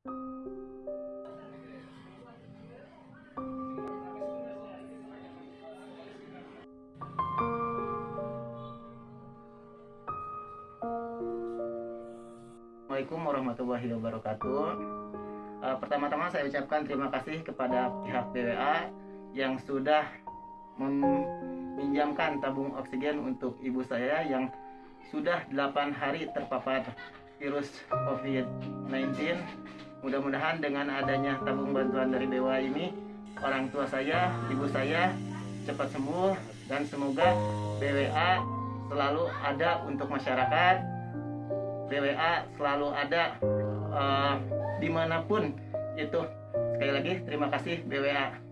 Assalamualaikum warahmatullahi wabarakatuh. Uh, Pertama-tama saya ucapkan terima kasih kepada pihak BWA yang sudah meminjamkan tabung oksigen untuk ibu saya yang sudah 8 hari terpapar virus COVID-19. Mudah-mudahan dengan adanya tabung bantuan dari BWA ini orang tua saya, ibu saya cepat sembuh dan semoga BWA selalu ada untuk masyarakat. BWA selalu ada uh, di mana pun itu. Sekali lagi terima kasih BWA